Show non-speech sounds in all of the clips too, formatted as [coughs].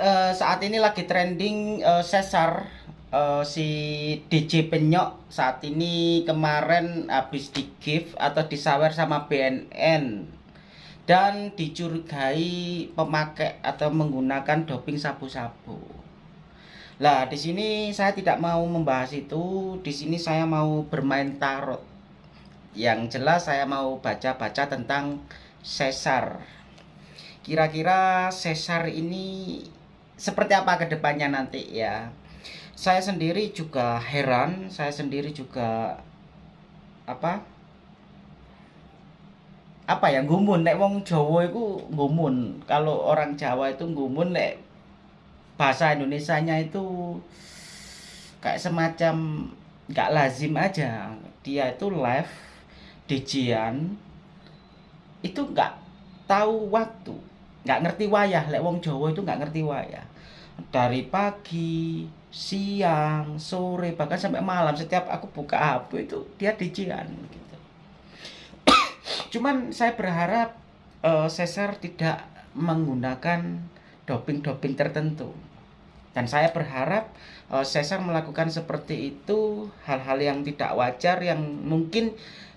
uh, saat ini lagi trending uh, sesar uh, si DJ Penyok saat ini kemarin habis di gift atau disawer sama BNN dan dicurigai pemakai atau menggunakan doping sabu-sabu. Lah, di sini saya tidak mau membahas itu. Di sini saya mau bermain tarot. Yang jelas saya mau baca-baca tentang sesar kira-kira sesar ini seperti apa ke depannya nanti ya. Saya sendiri juga heran saya sendiri juga apa apa ya gumun nek wong Jawa itu gumun kalau orang Jawa itu gumun nek bahasa Indonesia-nya itu kayak semacam nggak lazim aja. Dia itu live dijian itu nggak tahu waktu. Nggak ngerti wayah. Lek wong Jawa itu nggak ngerti wayah dari pagi siang sore bahkan sampai malam. Setiap aku buka HP itu dia dijian gitu. [coughs] Cuman saya berharap uh, Cesar tidak menggunakan doping-doping tertentu. Dan saya berharap uh, Cesar melakukan seperti itu hal-hal yang tidak wajar yang mungkin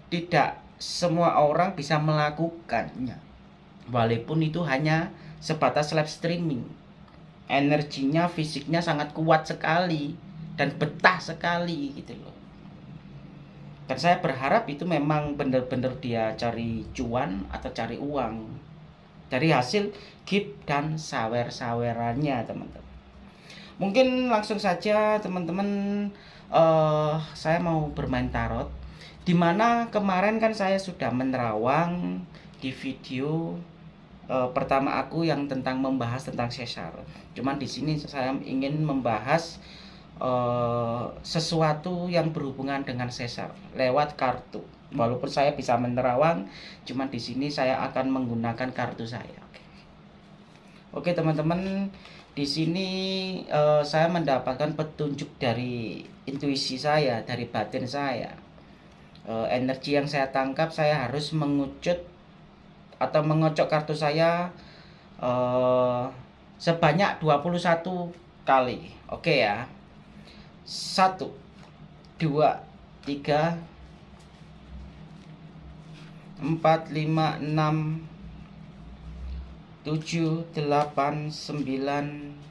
tidak semua orang bisa melakukannya. Walaupun itu hanya sebatas live streaming energinya fisiknya sangat kuat sekali dan betah sekali gitu loh. Dan saya berharap itu memang benar-benar dia cari cuan atau cari uang dari hasil gift dan sawer-sawerannya teman-teman. Mungkin langsung saja teman-teman uh, saya mau bermain tarot di mana kemarin kan saya sudah menerawang di video uh, pertama aku yang tentang membahas tentang sesar. Cuman di sini saya ingin membahas uh, sesuatu yang berhubungan dengan sesar lewat kartu. Walaupun saya bisa menerawang, cuman di sini saya akan menggunakan kartu saya. Oke, teman-teman, di sini uh, saya mendapatkan petunjuk dari intuisi saya, dari batin saya. Energi yang saya tangkap saya harus mengucut atau mengocok kartu saya uh, sebanyak 21 kali. Oke ya. 1 2 3 4 5 6 7 8 9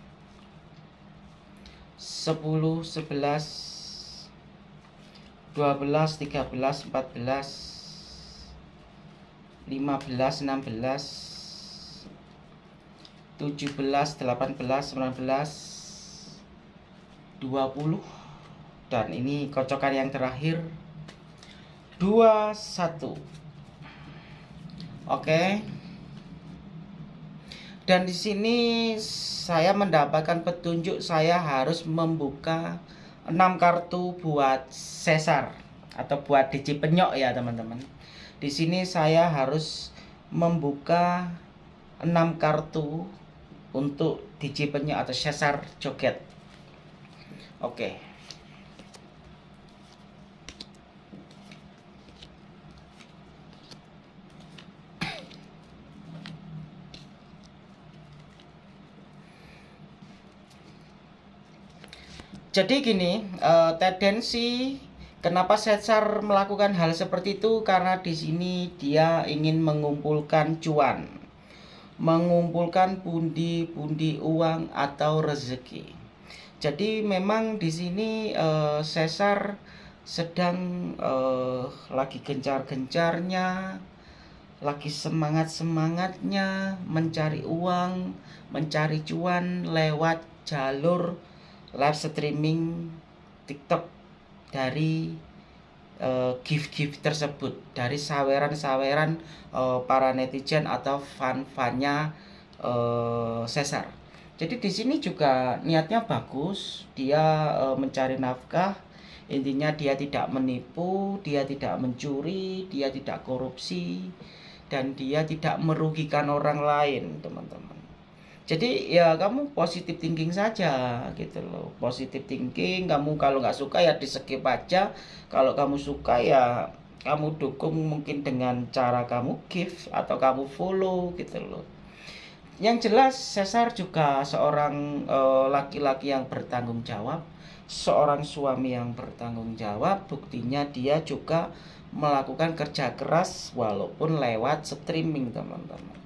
10 11 12 13 14 15 16 17 18 19 20 dan ini kocokan yang terakhir 21 oke. Dan di sini saya mendapatkan petunjuk saya harus membuka 6 kartu buat sesar atau buat DC penyok ya teman-teman di sini saya harus membuka 6 kartu untuk DJ penyu atau sesar joget. Oke. Jadi gini, uh, tendensi Kenapa Caesar melakukan hal seperti itu? Karena di sini dia ingin mengumpulkan cuan, mengumpulkan pundi-pundi uang atau rezeki. Jadi memang di sini uh, Caesar sedang uh, lagi gencar-gencarnya, lagi semangat-semangatnya mencari uang, mencari cuan lewat jalur live streaming TikTok dari uh, gift-gift tersebut dari saweran-saweran uh, para netizen atau fan-fannya uh, Cesar. Jadi di sini juga niatnya bagus, dia uh, mencari nafkah, intinya dia tidak menipu, dia tidak mencuri, dia tidak korupsi, dan dia tidak merugikan orang lain, teman-teman jadi ya kamu positif thinking saja gitu loh positif thinking kamu kalau nggak suka ya di skip aja kalau kamu suka ya kamu dukung mungkin dengan cara kamu give atau kamu follow gitu loh yang jelas Cesar juga seorang eh, laki-laki uh, yang bertanggung jawab, seorang suami yang bertanggung jawab. Buktinya dia juga melakukan kerja keras walaupun lewat streaming, teman-teman.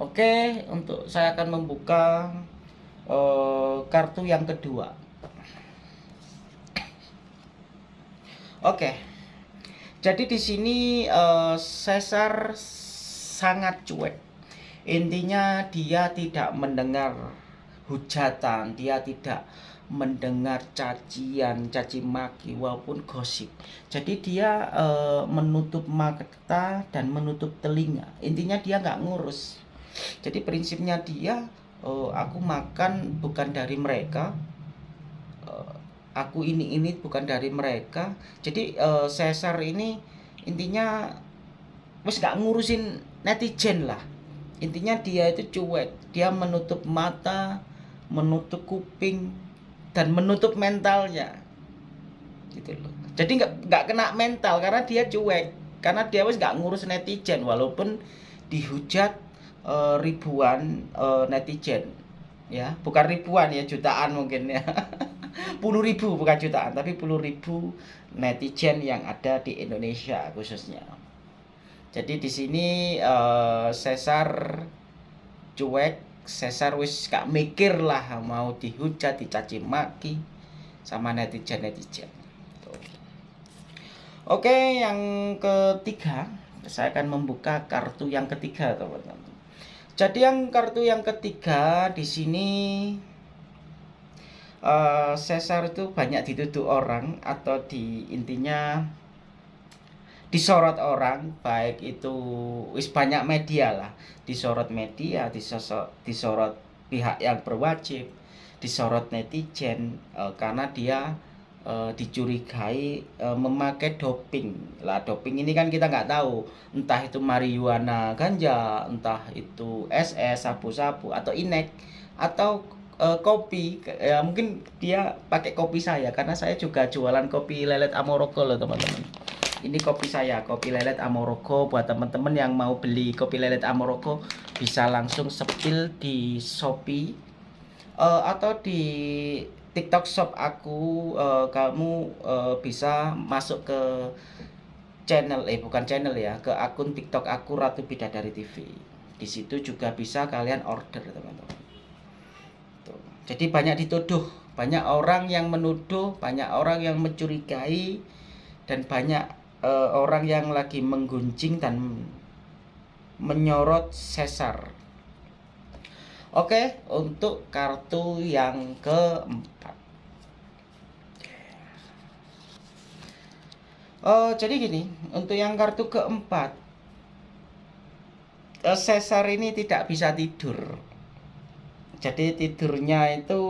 Oke, untuk saya akan membuka uh, kartu yang kedua. Oke. Jadi di sini uh, Caesar sangat cuek. Intinya dia tidak mendengar hujatan, dia tidak mendengar cacian, caci maki walaupun gosip. Jadi dia uh, menutup mata dan menutup telinga. Intinya dia nggak ngurus. Jadi prinsipnya dia, uh, aku makan bukan dari mereka, aku ini ini bukan dari mereka. Jadi uh, Caesar ini intinya wes gak ngurusin netizen lah. Intinya dia itu cuek. Dia menutup mata menutup kuping dan menutup mentalnya. Gitu loh. Jadi nggak nggak kena mental karena dia cuek. Karena dia wes gak ngurus netizen walaupun dihujat uh, ribuan uh, netizen. Ya bukan ribuan ya jutaan mungkin ya. [laughs] Puluh ribu bukan jutaan tapi puluh ribu netizen yang ada di Indonesia khususnya. Jadi di sini uh, Cesar cuek Cesar wis gak mikir lah mau dihujat dicaci maki sama netizen netizen oke yang ketiga saya akan membuka kartu yang ketiga teman-teman jadi yang kartu yang ketiga di sini uh, Caesar itu banyak dituduh orang atau di intinya disorot orang baik itu wis banyak media lah. Disorot media disorot disorot pihak yang berwajib disorot netizen uh, karena dia uh, dicurigai uh, memakai doping. Lah doping ini kan kita nggak tahu. Entah itu marijuana ganja entah itu SS sabu-sabu atau inek atau uh, kopi. Ya mungkin dia pakai kopi saya karena saya juga jualan kopi lelet Amoroko loh teman-teman. Ini kopi saya kopi lelet Amoroko buat teman-teman yang mau beli kopi lelet Amoroko bisa langsung sepil di Shopee uh, atau di TikTok shop aku uh, kamu uh, bisa masuk ke channel eh bukan channel ya ke akun TikTok aku Ratu Bidadari TV di situ juga bisa kalian order teman-teman. Jadi banyak dituduh, banyak orang yang menuduh, banyak orang yang mencurigai dan banyak uh, orang yang lagi menggunjing dan menyorot sesar. Oke, untuk kartu yang keempat. Oh, jadi gini, untuk yang kartu keempat, sesar ini tidak bisa tidur. Jadi tidurnya itu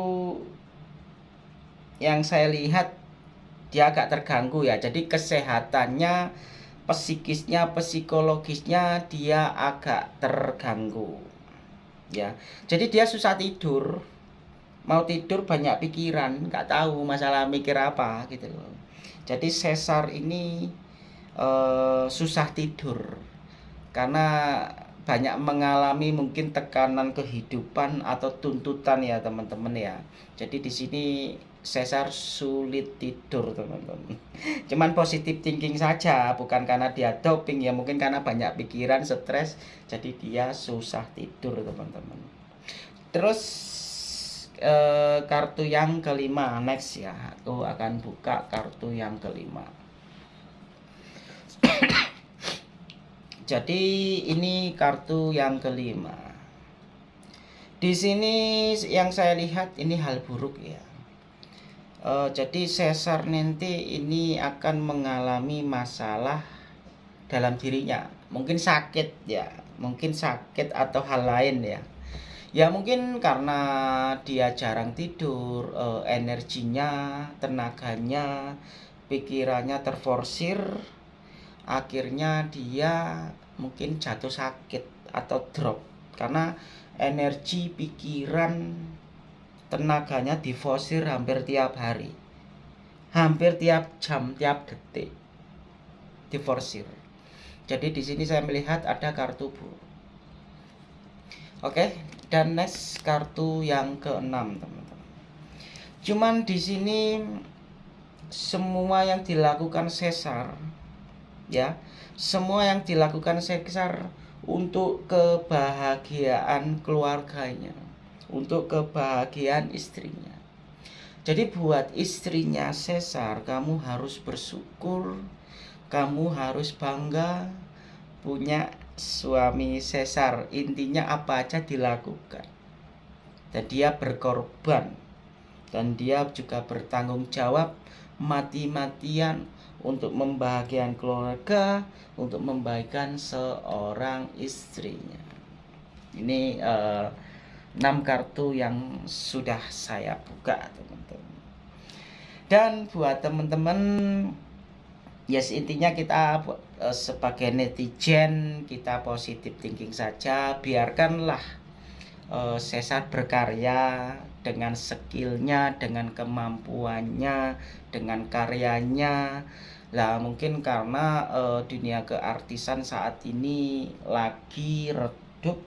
yang saya lihat dia agak terganggu ya. Jadi kesehatannya psikisnya psikologisnya dia agak terganggu ya. Jadi dia susah tidur. Mau tidur banyak pikiran nggak tahu masalah mikir apa gitu loh. Jadi sesar ini uh, susah tidur. Karena banyak mengalami mungkin tekanan kehidupan atau tuntutan ya teman-teman ya. Jadi di sini Cesar sulit tidur teman-teman. [laughs] Cuman positif thinking saja, bukan karena dia doping ya, mungkin karena banyak pikiran, stres, jadi dia susah tidur teman-teman. Terus eh, kartu yang kelima next ya, aku akan buka kartu yang kelima. Jadi ini kartu yang kelima. Di sini yang saya lihat ini hal buruk ya. Uh, jadi sesar nanti ini akan mengalami masalah dalam dirinya. Mungkin sakit ya, mungkin sakit atau hal lain ya. Ya mungkin karena dia jarang tidur, uh, energinya, tenaganya, pikirannya terforsir akhirnya dia mungkin jatuh sakit atau drop karena energi pikiran tenaganya difosir hampir tiap hari. Hampir tiap jam tiap detik diforsir. Jadi di sini saya melihat ada kartu bu. Oke, dan next kartu yang keenam, teman-teman. Cuman di sini semua yang dilakukan sesar ya, semua yang dilakukan sesar untuk kebahagiaan keluarganya, untuk kebahagiaan istrinya. Jadi buat istrinya sesar, kamu harus bersyukur, kamu harus bangga punya suami sesar. Intinya apa aja dilakukan. Dan dia berkorban dan dia juga bertanggung jawab mati-matian untuk membahagiakan keluarga, untuk membaikkan seorang istrinya. Ini uh, 6 kartu yang sudah saya buka, teman-teman. Dan buat teman-teman yes intinya kita uh, sebagai netizen kita positif thinking saja, biarkanlah uh, Sesar berkarya dengan skillnya, dengan kemampuannya, dengan karyanya. Lah mungkin karena uh, dunia keartisan saat ini lagi redup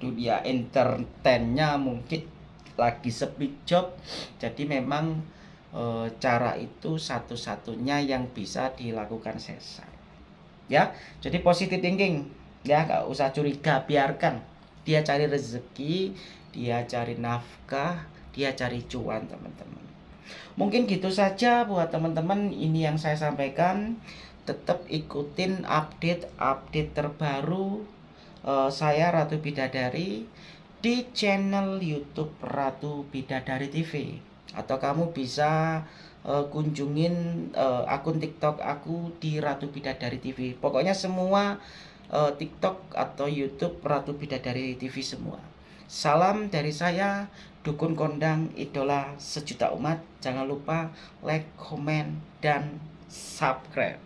dunia entertainnya mungkin lagi sepi job. Jadi memang e, cara itu satu-satunya yang bisa dilakukan sesar ya jadi positif thinking. Ya nggak usah curiga biarkan dia cari rezeki dia cari nafkah dia cari cuan teman-teman Mungkin gitu saja buat teman-teman ini yang saya sampaikan. Tetap ikutin update-update terbaru uh, saya Ratu Bidadari di channel YouTube Ratu Bidadari TV atau kamu bisa uh, kunjungin uh, akun TikTok aku di Ratu Bidadari TV. Pokoknya semua uh, TikTok atau YouTube Ratu Bidadari TV semua. Salam dari saya, Dukun Kondang, idola sejuta umat. Jangan lupa like, comment, dan subscribe.